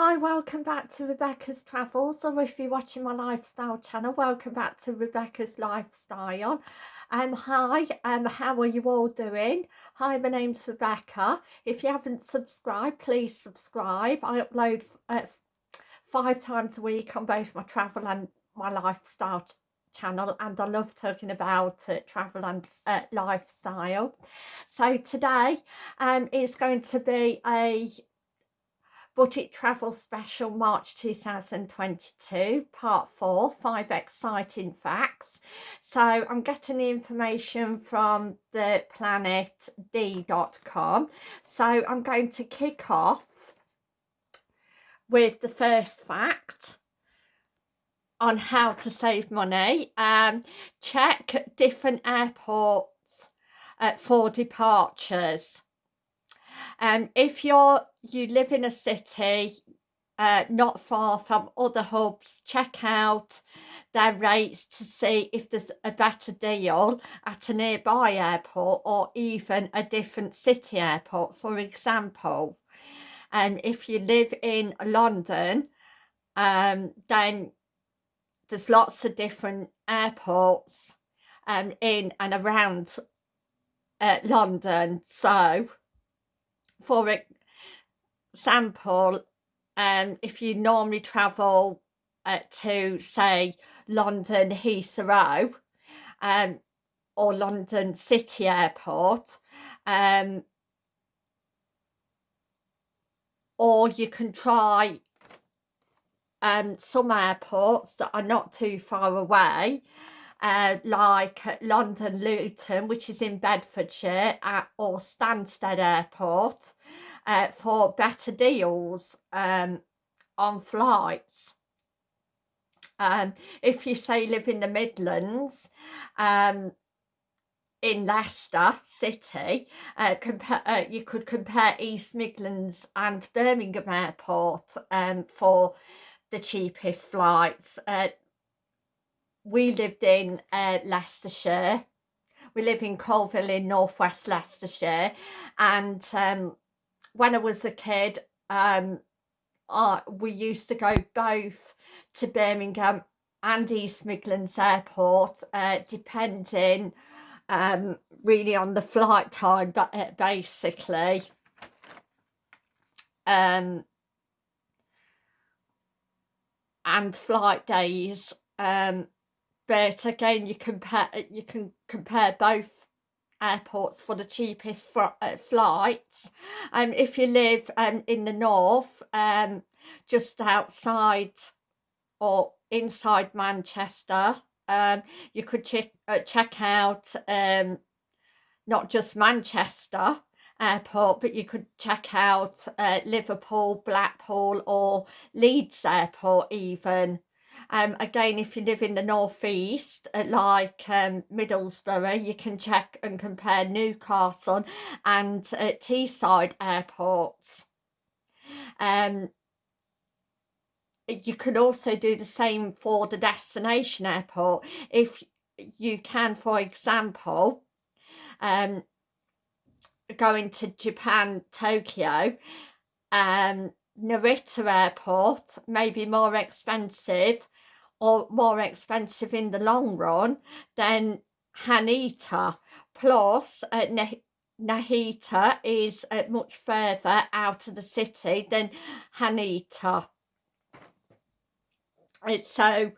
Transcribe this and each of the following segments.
Hi, welcome back to Rebecca's Travels, or if you're watching my lifestyle channel, welcome back to Rebecca's Lifestyle. Um, hi, um, how are you all doing? Hi, my name's Rebecca. If you haven't subscribed, please subscribe. I upload uh, five times a week on both my travel and my lifestyle channel and I love talking about uh, travel and uh, lifestyle. So today um, is going to be a Budget Travel Special March 2022, Part 4, Five Exciting Facts. So I'm getting the information from the planet-d.com. So I'm going to kick off with the first fact on how to save money. Um, check different airports uh, for departures. And if you're you live in a city uh, not far from other hubs, check out their rates to see if there's a better deal at a nearby airport or even a different city airport. For example, um, if you live in London, um, then there's lots of different airports um, in and around uh, London. So for example, um, if you normally travel uh, to, say, London Heathrow um, or London City Airport, um, or you can try um, some airports that are not too far away uh, like London Luton, which is in Bedfordshire, at, or Stansted Airport uh, for better deals um, on flights. Um, if you say live in the Midlands, um, in Leicester City, uh, compare, uh, you could compare East Midlands and Birmingham Airport um, for the cheapest flights. Uh, we lived in uh, Leicestershire. We live in Coalville in northwest Leicestershire. And um, when I was a kid, um, uh, we used to go both to Birmingham and East Midlands Airport, uh, depending um, really on the flight time, but uh, basically. Um, and flight days um, but again you compare you can compare both airports for the cheapest uh, flights. Um if you live um in the north um just outside or inside manchester um you could check uh, check out um not just manchester airport but you could check out uh, liverpool blackpool or leeds airport even um, again, if you live in the northeast, uh, like um, Middlesbrough, you can check and compare Newcastle and uh, Teesside airports. Um, you can also do the same for the destination airport. If you can, for example, um, going to Japan, Tokyo, um, Narita Airport may be more expensive or more expensive in the long run than Haneda. Plus, uh, Narita is uh, much further out of the city than Haneda. It's so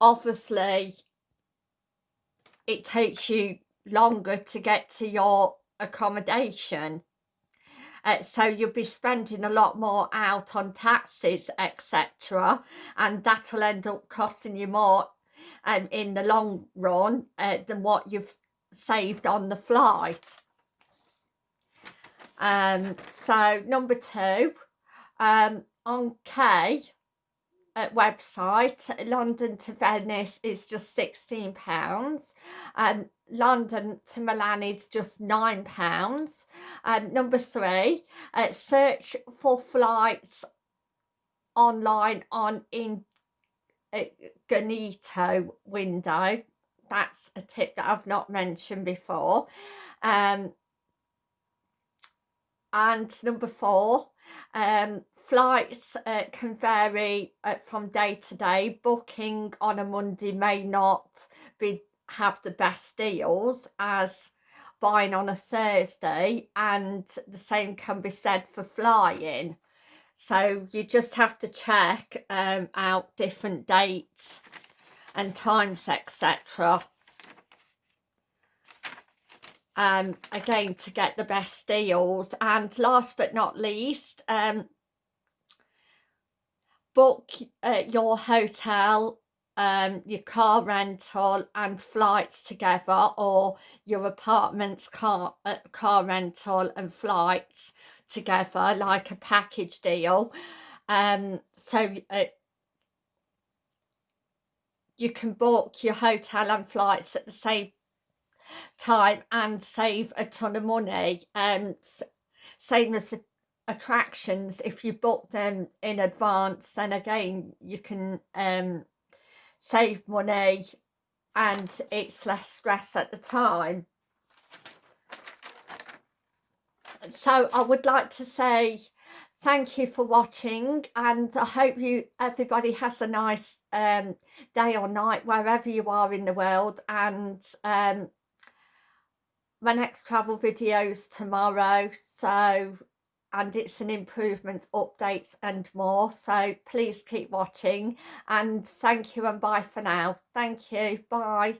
obviously it takes you longer to get to your accommodation uh, so you'll be spending a lot more out on taxes etc and that'll end up costing you more um, in the long run uh, than what you've saved on the flight. Um so number two um on k uh, website london to venice is just 16 pounds. And London to Milan is just nine pounds. Um, number three, uh, search for flights online on in uh, Incognito window. That's a tip that I've not mentioned before. Um, and number four um, flights uh, can vary uh, from day to day booking on a Monday may not be have the best deals as buying on a Thursday and the same can be said for flying. So you just have to check um, out different dates and times etc um, again to get the best deals. And last but not least um, book uh, your hotel um, your car rental and flights together or your apartment's car uh, car rental and flights together like a package deal. Um, so uh, you can book your hotel and flights at the same time and save a ton of money and same as attractions. If you book them in advance then again you can um, save money and it's less stress at the time. So I would like to say thank you for watching and I hope you everybody has a nice um, day or night wherever you are in the world and um, my next travel videos tomorrow. So and it's an improvements updates and more. So please keep watching and thank you and bye for now. Thank you. Bye